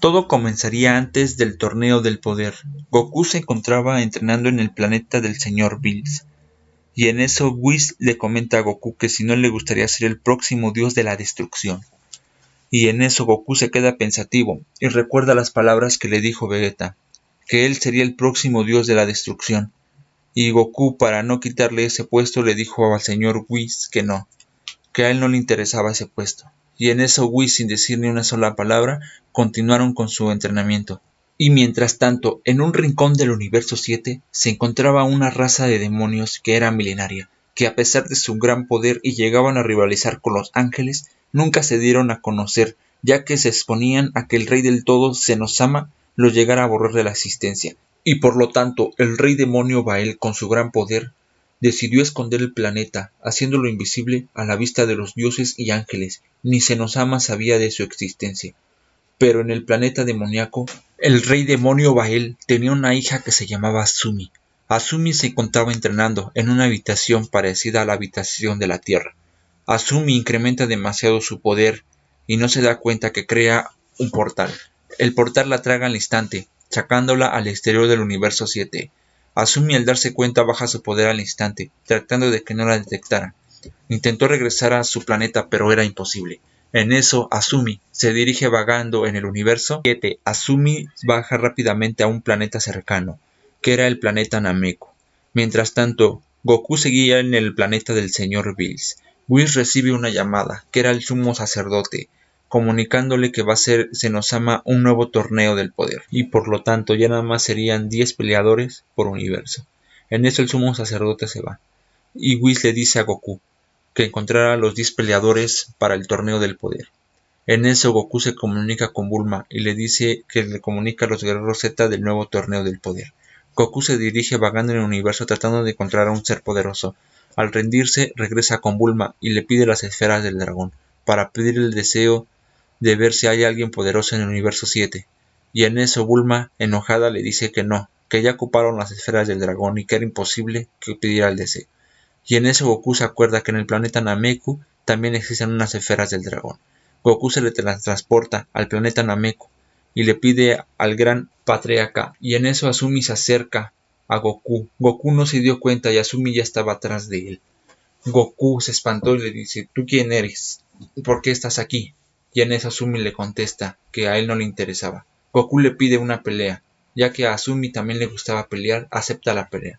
Todo comenzaría antes del torneo del poder. Goku se encontraba entrenando en el planeta del señor Bills. Y en eso Whis le comenta a Goku que si no le gustaría ser el próximo dios de la destrucción. Y en eso Goku se queda pensativo y recuerda las palabras que le dijo Vegeta, que él sería el próximo dios de la destrucción. Y Goku, para no quitarle ese puesto, le dijo al señor Whis que no, que a él no le interesaba ese puesto y en eso Whis, sin decir ni una sola palabra, continuaron con su entrenamiento. Y mientras tanto, en un rincón del universo 7 se encontraba una raza de demonios que era milenaria, que a pesar de su gran poder y llegaban a rivalizar con los ángeles, nunca se dieron a conocer, ya que se exponían a que el rey del todo, Senosama, los llegara a borrar de la existencia, y por lo tanto el rey demonio Bael con su gran poder decidió esconder el planeta, haciéndolo invisible a la vista de los dioses y ángeles, ni Senosama sabía de su existencia. Pero en el planeta demoníaco, el rey demonio Bael tenía una hija que se llamaba Asumi. Asumi se encontraba entrenando en una habitación parecida a la habitación de la Tierra. Asumi incrementa demasiado su poder y no se da cuenta que crea un portal. El portal la traga al instante, sacándola al exterior del universo 7. Asumi al darse cuenta baja su poder al instante, tratando de que no la detectaran. Intentó regresar a su planeta pero era imposible. En eso, Asumi se dirige vagando en el universo 7. Asumi baja rápidamente a un planeta cercano, que era el planeta Nameku. Mientras tanto, Goku seguía en el planeta del señor Bills. Whis recibe una llamada, que era el sumo sacerdote, comunicándole que va a ser Senosama un nuevo torneo del poder, y por lo tanto ya nada más serían 10 peleadores por universo. En eso el sumo sacerdote se va, y Whis le dice a Goku que encontrará a los 10 peleadores para el torneo del poder. En eso Goku se comunica con Bulma y le dice que le comunica a los guerreros Z del nuevo torneo del poder. Goku se dirige vagando en el universo tratando de encontrar a un ser poderoso. Al rendirse, regresa con Bulma y le pide las esferas del dragón, para pedir el deseo de ver si hay alguien poderoso en el universo 7. Y en eso Bulma, enojada, le dice que no, que ya ocuparon las esferas del dragón y que era imposible que pidiera el deseo. Y en eso Goku se acuerda que en el planeta Nameku también existen unas esferas del dragón. Goku se le transporta al planeta Nameku y le pide al gran patriarca y en eso Asumi se acerca a Goku. Goku no se dio cuenta y Asumi ya estaba atrás de él. Goku se espantó y le dice, ¿tú quién eres? ¿Por qué estás aquí? Y en eso Asumi le contesta que a él no le interesaba. Goku le pide una pelea, ya que a Asumi también le gustaba pelear, acepta la pelea.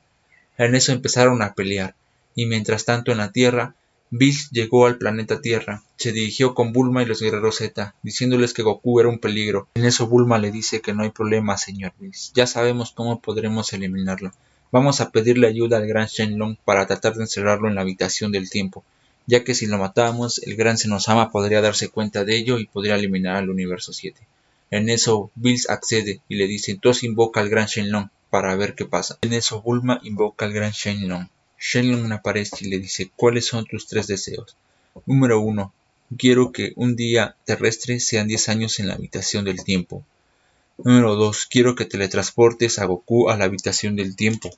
En eso empezaron a pelear, y mientras tanto en la Tierra, Bills llegó al planeta Tierra, se dirigió con Bulma y los guerreros Z, diciéndoles que Goku era un peligro. En eso Bulma le dice que no hay problema, señor Bills, ya sabemos cómo podremos eliminarlo. Vamos a pedirle ayuda al gran Shenlong para tratar de encerrarlo en la habitación del tiempo ya que si lo matamos, el gran Senosama podría darse cuenta de ello y podría eliminar al universo 7. En eso, Bills accede y le dice, entonces invoca al gran Shenlong para ver qué pasa. En eso, Bulma invoca al gran Shenlong. Shenlong aparece y le dice, ¿cuáles son tus tres deseos? Número 1. Quiero que un día terrestre sean 10 años en la habitación del tiempo. Número 2. Quiero que teletransportes a Goku a la habitación del tiempo.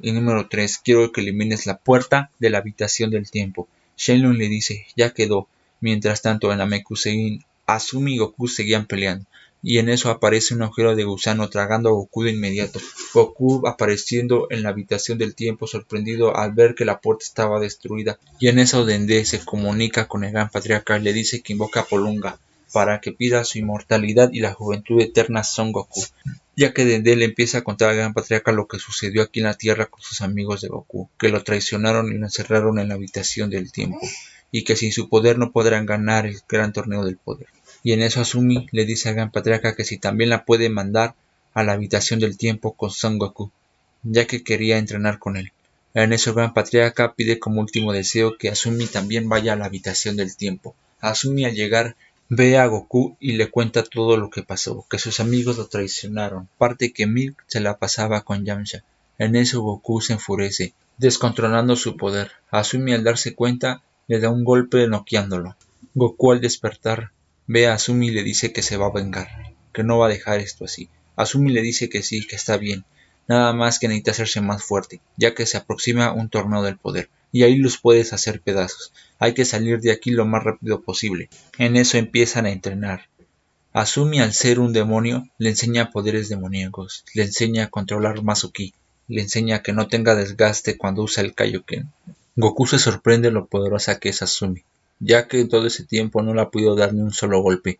Y número 3. Quiero que elimines la puerta de la habitación del tiempo. Shenlong le dice, ya quedó. Mientras tanto, en la Mekusein, Asumi y Goku seguían peleando. Y en eso aparece un agujero de gusano tragando a Goku de inmediato. Goku apareciendo en la habitación del tiempo sorprendido al ver que la puerta estaba destruida. Y en eso Dende se comunica con el gran patriarca y le dice que invoca a Polunga para que pida su inmortalidad y la juventud eterna Son Goku ya que Dende le empieza a contar al gran patriarca lo que sucedió aquí en la Tierra con sus amigos de Goku, que lo traicionaron y lo encerraron en la habitación del tiempo, y que sin su poder no podrán ganar el gran torneo del poder. Y en eso Asumi le dice al gran patriarca que si también la puede mandar a la habitación del tiempo con Son Goku, ya que quería entrenar con él. En eso gran patriarca pide como último deseo que Asumi también vaya a la habitación del tiempo. Asumi al llegar Ve a Goku y le cuenta todo lo que pasó, que sus amigos lo traicionaron, parte que Milk se la pasaba con Yamcha. En eso Goku se enfurece, descontrolando su poder. Asumi al darse cuenta le da un golpe noqueándolo. Goku al despertar ve a Asumi y le dice que se va a vengar, que no va a dejar esto así. Asumi le dice que sí, que está bien, nada más que necesita hacerse más fuerte, ya que se aproxima un torneo del poder y ahí los puedes hacer pedazos. Hay que salir de aquí lo más rápido posible. En eso empiezan a entrenar. Asumi al ser un demonio le enseña poderes demoníacos, le enseña a controlar Masuki, le enseña que no tenga desgaste cuando usa el Kaioken. Goku se sorprende lo poderosa que es Asumi, ya que en todo ese tiempo no le ha podido dar ni un solo golpe,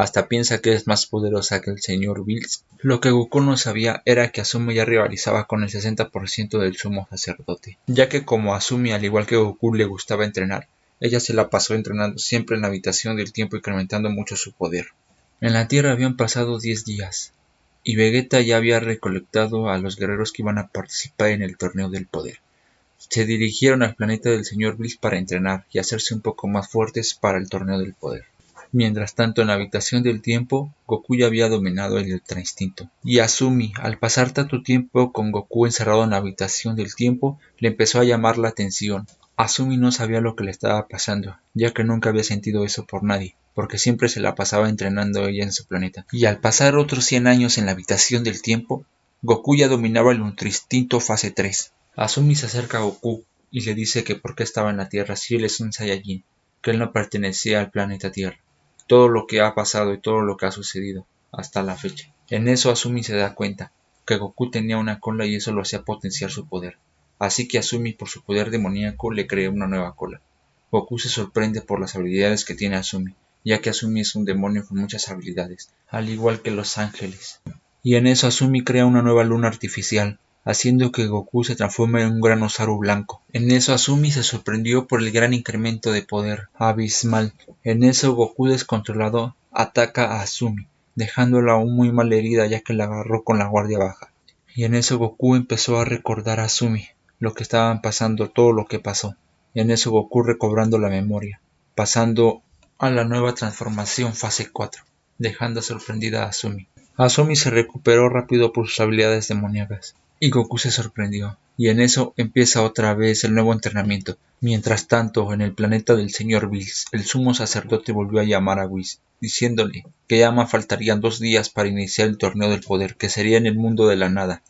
hasta piensa que es más poderosa que el señor Bills. Lo que Goku no sabía era que Asumi ya rivalizaba con el 60% del sumo sacerdote, ya que como Asumi al igual que Goku le gustaba entrenar, ella se la pasó entrenando siempre en la habitación del tiempo incrementando mucho su poder. En la Tierra habían pasado diez días, y Vegeta ya había recolectado a los guerreros que iban a participar en el torneo del poder. Se dirigieron al planeta del señor Bliss para entrenar y hacerse un poco más fuertes para el torneo del poder. Mientras tanto, en la habitación del tiempo, Goku ya había dominado el Ultra Instinto. Y Asumi, al pasar tanto tiempo con Goku encerrado en la habitación del tiempo, le empezó a llamar la atención. Asumi no sabía lo que le estaba pasando, ya que nunca había sentido eso por nadie porque siempre se la pasaba entrenando ella en su planeta. Y al pasar otros 100 años en la habitación del tiempo, Goku ya dominaba el Ultra Instinto fase 3. Asumi se acerca a Goku y le dice que por qué estaba en la Tierra si él es un Saiyajin, que él no pertenecía al planeta Tierra. Todo lo que ha pasado y todo lo que ha sucedido hasta la fecha. En eso Asumi se da cuenta que Goku tenía una cola y eso lo hacía potenciar su poder. Así que Asumi por su poder demoníaco le crea una nueva cola. Goku se sorprende por las habilidades que tiene Asumi ya que Asumi es un demonio con muchas habilidades, al igual que los ángeles. Y en eso Asumi crea una nueva luna artificial, haciendo que Goku se transforme en un gran osaru blanco. En eso Asumi se sorprendió por el gran incremento de poder abismal. En eso Goku descontrolado ataca a Asumi, dejándola aún muy mal herida ya que la agarró con la guardia baja. Y en eso Goku empezó a recordar a Asumi, lo que estaban pasando, todo lo que pasó. En eso Goku recobrando la memoria, pasando a la nueva transformación fase 4, dejando sorprendida a Asumi. Asumi se recuperó rápido por sus habilidades demoníacas, y Goku se sorprendió, y en eso empieza otra vez el nuevo entrenamiento. Mientras tanto, en el planeta del señor Bills, el sumo sacerdote volvió a llamar a Whis, diciéndole que ya más faltarían dos días para iniciar el torneo del poder, que sería en el mundo de la nada.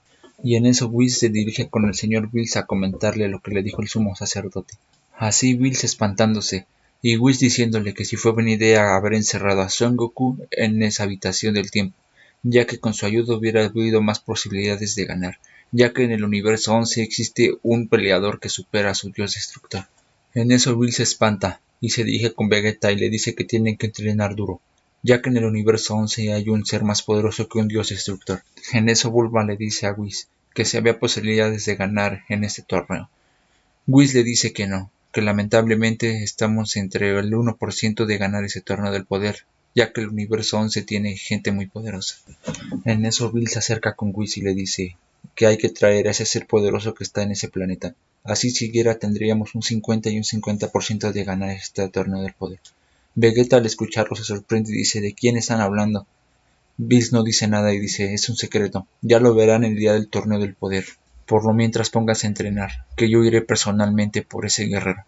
Y en eso Whis se dirige con el señor Bills a comentarle lo que le dijo el sumo sacerdote. Así Bills espantándose, y Whis diciéndole que si fue buena idea haber encerrado a Son Goku en esa habitación del tiempo, ya que con su ayuda hubiera habido más posibilidades de ganar, ya que en el universo 11 existe un peleador que supera a su dios destructor. En eso Will se espanta y se dirige con Vegeta y le dice que tienen que entrenar duro, ya que en el universo 11 hay un ser más poderoso que un dios destructor. En eso Bulma le dice a Whis que si había posibilidades de ganar en este torneo. Whis le dice que no, que lamentablemente estamos entre el 1% de ganar ese torneo del poder, ya que el universo 11 tiene gente muy poderosa. En eso Bill se acerca con Whis y le dice que hay que traer a ese ser poderoso que está en ese planeta. Así siquiera tendríamos un 50 y un 50% de ganar este torneo del poder. Vegeta al escucharlo se sorprende y dice ¿de quién están hablando? Bills no dice nada y dice es un secreto, ya lo verán el día del torneo del poder. Por lo mientras póngase a entrenar, que yo iré personalmente por ese guerrero.